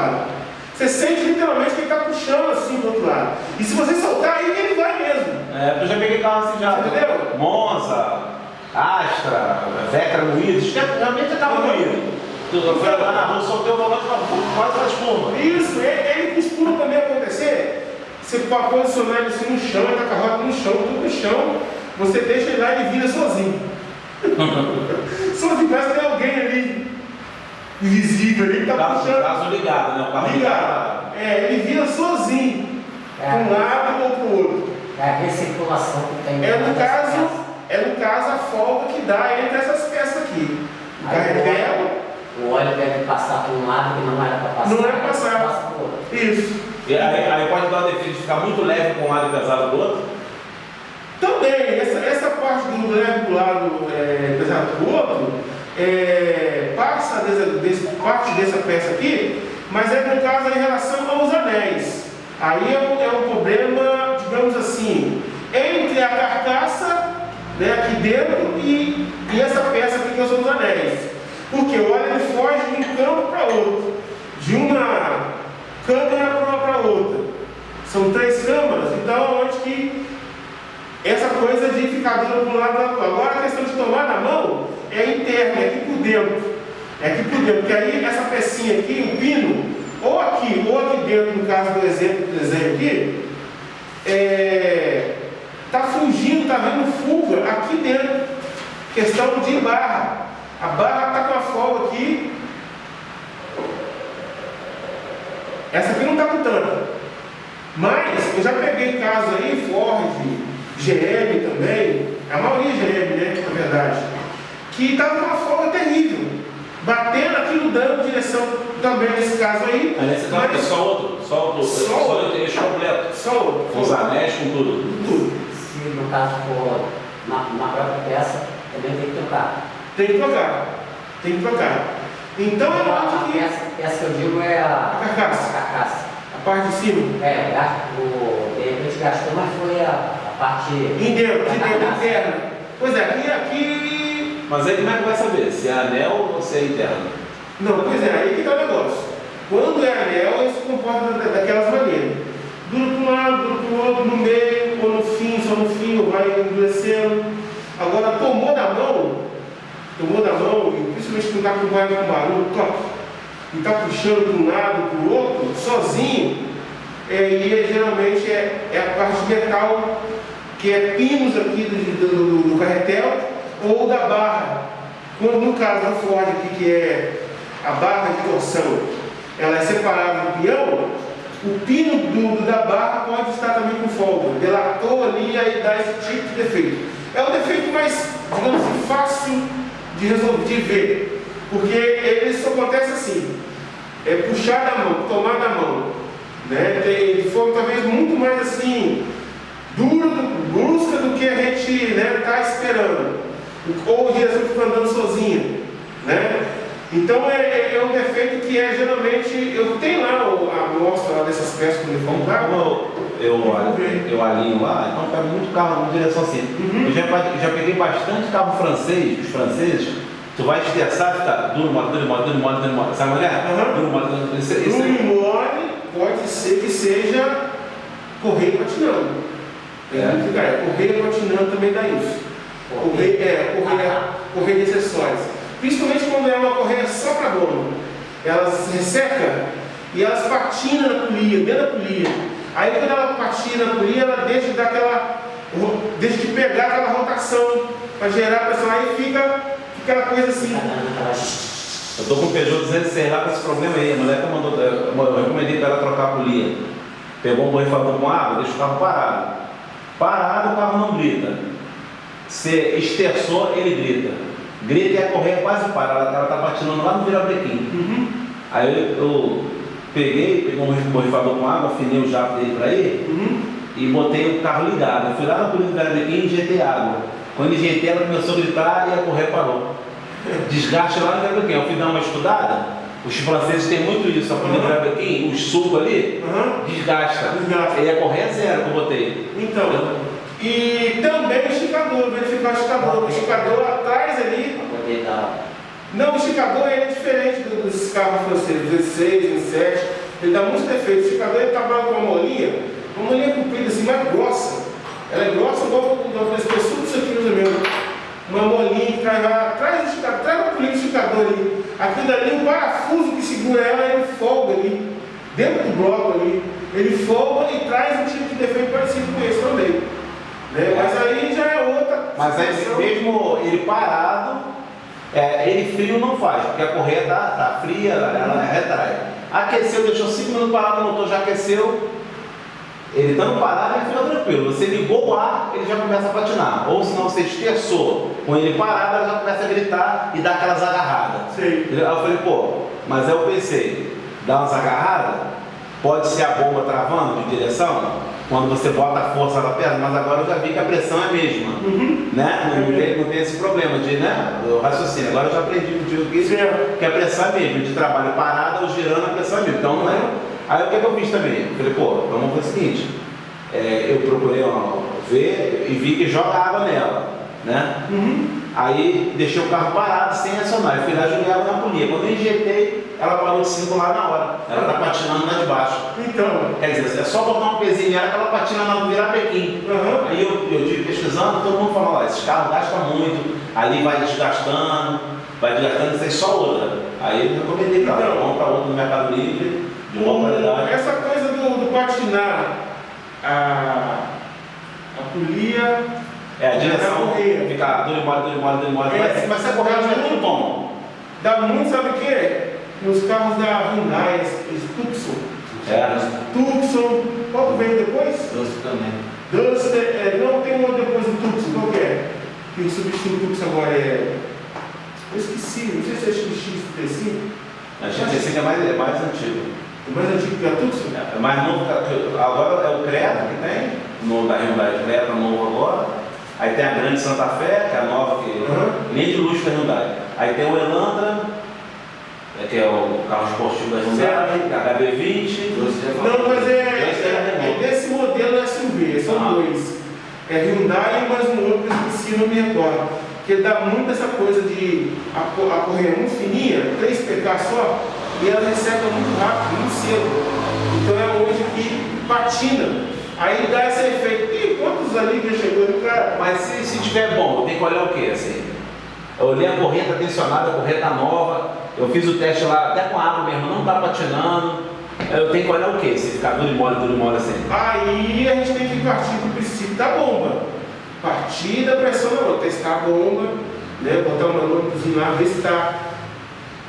lado. Você sente literalmente que ele está puxando assim do outro lado. E se você soltar, aí ele vai mesmo. É, eu já peguei carro assim já. Entendeu? Monza, Astra, Vectra moído, realmente carro moído. Tu foi lá na rua, soltei o volante quase faz espuma. Isso, ele, ele costuma também acontecer. Você pode posicionar ele assim no chão, ele está com a roda no chão, tudo no chão, você deixa ele lá e ele vira sozinho. sozinho, parece que tem alguém ali invisível ali que está Caso, puxando. caso ligado, né? O carro Ligado. É, ele vira sozinho, para um lado ou para o outro. É a recirculação que tem. É no caso, peça. é no caso a folga que dá entre essas peças aqui. O carretel, óleo, o óleo deve passar por um lado que não era para passar. Não era pra passar. Passa isso. E aí, aí pode dar o defeito de ficar muito leve com um lado e pesado do outro. Também, essa, essa parte do leve do lado é, pesado do outro, é, passa desse, parte dessa peça aqui, mas é no caso em relação aos anéis. Aí é um, é um problema, digamos assim, entre a carcaça né, aqui dentro e, e essa peça aqui que são os anéis. Porque o óleo foge de um campo para outro, de uma câmara para outra. São três câmaras, então onde que essa coisa de ficar dando para um lado para outro. Agora a questão de tomar é interna, é aqui por dentro. É aqui por dentro, porque aí essa pecinha aqui, o pino, ou aqui, ou aqui dentro, no caso do exemplo do desenho aqui, está fugindo, está vendo fuga aqui dentro. Questão de barra. A barra está com a folga aqui. Essa aqui não está com tanto. Mas eu já peguei caso aí, Ford, GM também, a maioria GM, né, na verdade, que estava com uma folga terrível, batendo aqui no dano de direção também nesse caso aí, Aí nesse caso é mas só outro, só outro, Só só outro. o eixo completo. só outro, Com os anéis, com tudo. tudo. Se no caso for na, na própria peça, também tem que trocar. Tem que trocar, tem que trocar. Então a acho que peça, peça que eu digo é a, A carcaça. a carcaça. a parte de cima, É, o, o, de repente gastou, mas foi a, a parte. em de carcaça. interna. Pois é, aqui, aqui. Mas aí como é que vai saber? Se é anel ou se é interno? Não, pois é, aí que tá o negócio. Quando é anel, ele se comporta da- daquelas maneiras. Dura para um lado, dura para o outro, no meio, ou no fim, só no fim, ou vai endurecendo. Agora, tomou da mão, tomou da mão, e principalmente quando está com vai com barulho, toque, e está puxando de um lado para o outro, sozinho, é, e é, geralmente é, é a parte de metal, que é pinos aqui do, do, do- do carretel, ou da barra. Quando, no caso da Ford aqui, que é a barra de torção, ela é separada do peão, o pino do- da barra pode estar também com folga. Delatou ali e aí dá esse tipo de defeito. É o defeito mais, digamos assim, fácil de resolver, de ver. Porque ele só acontece assim. É puxar da mão, tomar da mão. Né? Tem- Ele foi talvez muito mais assim, duro, brusca do que a gente está esperando. Ou que fica andando sozinha. Né? Então é, é- é um defeito que é geralmente. Eu tenho lá o- a amostra dessas peças eu Como, comprar. como eu, eu, eu alinho lá, então pego muito carro na direção assim. Uhum. Eu já, já peguei bastante carro francês, os franceses, tu vai estressar, tá duro, mole, duro, mole, duro, mole, duro, mole. Sabe é? Aham. Duro, mole, duro, esse, esse, mole pode ser que seja correio patinando. É. que é, correio patinando também dá isso. Correia, é, correia, correia de acessórios. Principalmente quando é uma correia só para dono. Ela se resseca e elas patinam na polia, dentro da polia. Aí quando ela patina na polia, ela deixa de dar aquela. deixa de pegar aquela rotação para gerar pressão. Aí fica, fica aquela coisa assim. Eu tô com o Peugeot 206 lá com esse problema aí. A mulher que mandou, eu eu recomendei para ela trocar a polia. Pegou um borrifador com água, deixa o carro parado. Parado, o carro não grita. Se esterçou, ele grita. Grita e a correia quase para. Ela, ela tá patinando lá no virabrequim. Uhum. Aí eu, eu peguei, peguei um borrifador com água, afinei o jato dele para ir Uhum. e botei o carro ligado. Eu fui lá na polia do virabrequim e injetei água. Quando injetei, ela começou a gritar e a correia parou. Desgaste lá no virabrequim. Eu fui dar uma estudada. Os franceses têm muito isso, a polia do virabrequim, os sulcos ali, Uhum. desgasta. Desgasta. E a correia é zero que eu botei. Então, e também o esticador, verificar o esticador. O esticador atrás ali. Não, o esticador ele é diferente dos carros franceses, 16, 17. Ele dá muitos defeitos. O esticador ele trabalha com uma molinha, uma molinha comprida assim, mais grossa. Ela é grossa igual o pescoço disso aqui mais menos. Uma molinha que traz lá, traz o esticador, uma polícia esticador ali. Aquilo dali, o parafuso que segura ela, ele folga ali, dentro do bloco ali. Ele folga e traz um tipo de defeito parecido com esse também. Né? Mas aí já é. Mas aí, mesmo ele parado, é, ele frio não faz, porque a correia tá, tá fria, ela retrai. Aqueceu, deixou 5 minutos parado, o motor já aqueceu. Ele estando parado, ele fica tranquilo. Você ligou o ar, ele já começa a patinar. Ou se não, você esterçou com ele parado, ele já começa a gritar e dar aquelas agarradas. Sim. Aí eu falei, pô, mas aí eu pensei, dá umas agarradas, pode ser a bomba travando de direção, quando você bota a força na perna, mas agora eu já vi que a pressão é a mesma. Né? Não, tem, não tem esse problema de né? o raciocínio. Agora eu já aprendi que, Certo. que a pressão é mesmo, de trabalho parado ou girando a pressão é mesmo. Então não é. Aí o que, que eu fiz também? Eu falei, pô, vamos fazer o seguinte, é, eu procurei ó, ver e vi que joga água nela. Né? Uhum. Aí deixei o carro parado sem acionar. Eu fui lá joguei ela na polia. Quando eu injetei, ela parou de circular na hora. Ela está patinando lá de baixo. Então, Quer dizer, é só botar um pezinho nela que ela patina na virar Pequim. Aham. Aí eu, eu tive pesquisando, todo mundo falou, esses carros gastam muito, ali vai desgastando, vai desgastando, isso aí só outra. Aí eu recomendei pra ela, Então. compra outra no Mercado Livre, de boa qualidade. essa coisa do, do patinar, a, a polia, É, a direção fica duro e mole, duro e mole, duro e mole. É. Mas, mas se a correia já é tudo bom. dá muito, sabe o quê? Nos carros da Hyundai, os Tucson. É. Tucson, qual que veio depois? Doce também. Duster, é, não tem um depois do Tucson, qual que é? Que o substituto do Tucson agora é. Eu esqueci, não sei se é XX35. A GT5 é mais, é mais antigo. O mais antigo que é a Tucson? É mais novo, que- agora é o Creta que tem, no, da Hyundai Creta novo agora. Aí tem a grande Santa Fé, que é a nova, que Uhum. nem de luxo da Hyundai. Aí tem o Elantra, é, que é o carro esportivo da Hyundai, a HB20. Doce já falou. Não, mas é, Esse é é, é desse modelo SUV, são Ah. dois. É Hyundai e mais um outro que eu esqueci, não me recordo. Que ele dá muito essa coisa de a, a correia muito fininha, 3 PK só, e ela recebe muito rápido, muito cedo. Então é onde que patina. Aí dá esse efeito. Ali que chegou do cara? Mas se, se tiver bom, tem que olhar o quê? Assim? Eu olhei a corrente tá tensionada, a corrente tá nova. Eu fiz o teste lá, até com água mesmo, não tá patinando. Eu tenho que olhar o quê? Se ficar duro e mole, duro e mole assim. Aí a gente tem que partir do princípio da bomba. Partir da pressão testar a bomba, né? botar um manômetrozinho lá, ver se está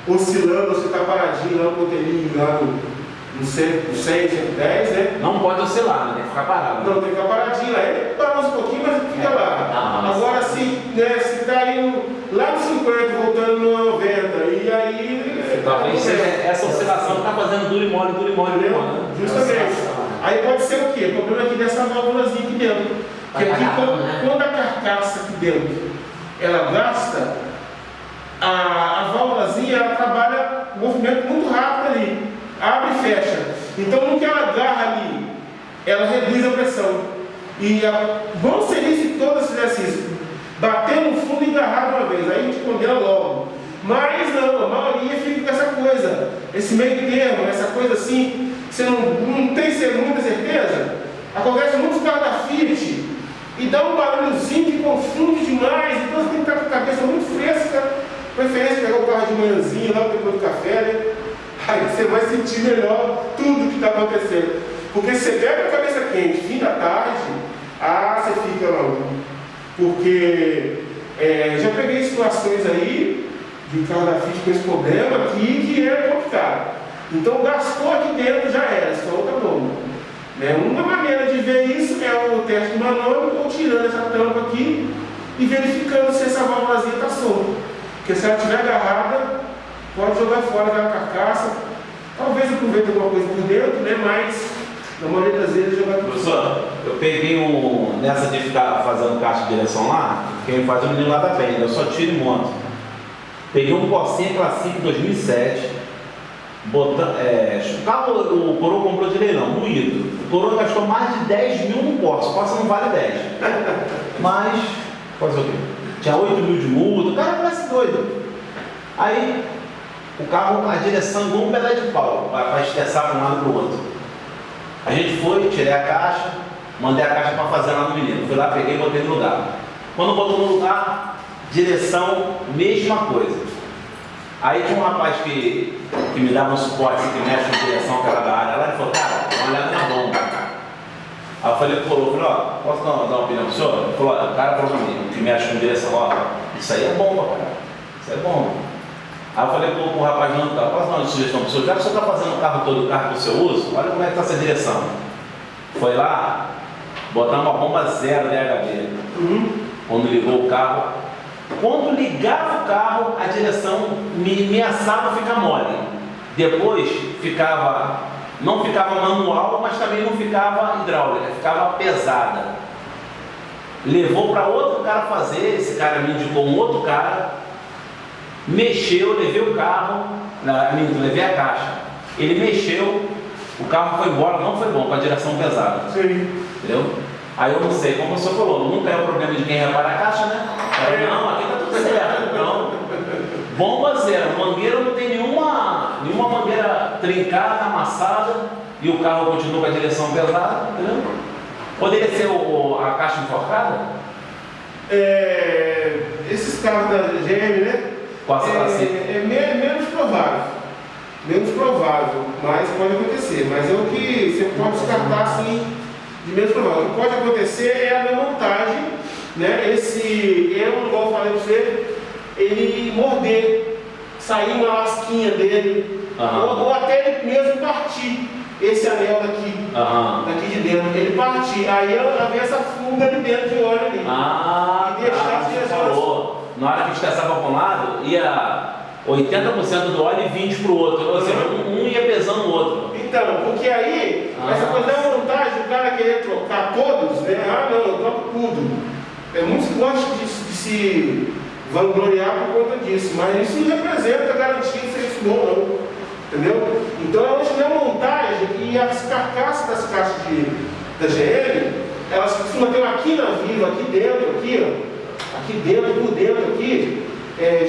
oscilando se está paradinho lá no modelinho lá no, 100, no 100, 110, né? Não pode oscilar, né? tem que ficar parado. Não, tem que ficar paradinho. Ele balança um pouquinho, mas fica É, lá. uma balançada. Agora se né, se está indo lá no 50, voltando no 90, e aí. Talvez seja essa oscilação está fazendo duro e mole, duro e mole, duro e Entendeu? mole. né? Justamente. Aí pode ser o quê? O problema aqui dessa válvulazinha aqui dentro. Porque Vai aqui, quando, né? quando a carcaça aqui dentro ela gasta, a, a válvulazinha ela trabalha um movimento muito rápido ali. Abre e fecha. Então no que ela agarra ali, ela reduz a pressão. E a, bom seria se todas fizessem isso. Bater no fundo e agarrar uma vez. Aí a gente condena logo. Mas não, a maioria fica com essa coisa, esse meio termo, essa coisa assim, você não, não tem muita certeza. Acontece muitos carros da Fiat e dá um barulhozinho que confunde demais, então você tem que estar com a cabeça muito fresca, preferência pegar o carro de manhãzinha, logo depois do café, né? Aí você vai sentir melhor tudo que está acontecendo. Porque você pega a cabeça quente, fim da tarde, ah, você fica lá. Porque é, já peguei situações aí de carro da Fiat com esse problema aqui que é complicado. Então gastou aqui dentro já era, só outra bomba. Né? Uma maneira de ver isso é o teste manômetro ou tirando essa tampa aqui e verificando se essa válvulazinha está solta. Porque se ela estiver agarrada, pode jogar fora da carcaça. Talvez aproveite alguma coisa por dentro, né? mas na maioria das vezes jogar tudo Professor, eu peguei um. Nessa de ficar fazendo caixa de direção lá, quem faz é o menino lá da Penha, eu só tiro e monto. Peguei um Corsinha Classic 2007, botando, é, o o Coroa comprou de leilão, moído. O Coroa gastou mais de 10 mil no Corsa, o Corsa não vale 10. Mas, fazer o quê? Tinha 8 mil de multa, o cara parece doido. Aí o carro, a direção igual um pedaço de pau, para estressar para um lado para o outro. A gente foi, tirei a caixa, mandei a caixa para fazer lá no menino. Fui lá, peguei e botei no lugar. Quando botou no lugar, direção, mesma coisa. Aí tinha um rapaz que, que me dava um suporte, que mexe com direção, que era da área lá, ele falou, cara, dá uma olhada na bomba. Aí eu falei pro coroa, falei, ó, posso dar, dar uma opinião pro senhor? Ele falou, o cara falou pra mim, que mexe com direção, ó, isso aí é bomba, cara, isso é bomba. Aí eu falei pro, pro rapaz, não, tá, posso dar uma sugestão pro senhor? Já que o senhor está fazendo o carro todo, o carro para o seu uso, olha como é que está essa direção. Foi lá, botar uma bomba zero DHB. Uhum. Quando ligou o carro, quando ligava o carro, a direção me ameaçava ficar mole. Depois ficava, não ficava manual, mas também não ficava hidráulica, ficava pesada. Levou para outro cara fazer, esse cara me indicou um outro cara, mexeu, levei o carro, na, levei a caixa. Ele mexeu, o carro foi embora, não foi bom, com a direção pesada. Sim. Entendeu? Aí eu não sei, como o senhor falou, nunca é o problema de quem repara a caixa, né? Aí, não, aqui tá tudo certo. Então, bomba zero, mangueira não tem nenhuma, nenhuma mangueira trincada, amassada, e o carro continua com a direção pesada, entendeu? Poderia ser o, a caixa enforcada? É, esses carros da GM, né? Passa é, assim. é me- menos provável. Menos provável, mas pode acontecer. Mas é o que você pode descartar assim de menos provável. O que pode acontecer é a montagem, né? Esse eu, igual eu falei para você, ele morder, sair uma lasquinha dele, ou, ou até ele mesmo partir esse anel daqui, daqui de dentro, ele partir. Aí ela vem essa fuga de dentro de óleo ali. Ah, E deixar tá, as falou. Na hora que estressava para um lado, ia 80% do óleo e 20% para o outro. Ou seja, um, um ia pesando o outro. Então, porque aí, Ah. essa coisa da montagem, o cara querer trocar todos, né? Ah, não, eu troco tudo. É muitos que gostam de, de se vangloriar por conta disso, mas isso não representa garantia de serviço bom, não. Entendeu? Então, hoje na montagem e as carcaças das caixas de, da GM, elas costumam ter uma quina viva aqui dentro, aqui, ó. Aqui dentro, por dentro, aqui, é,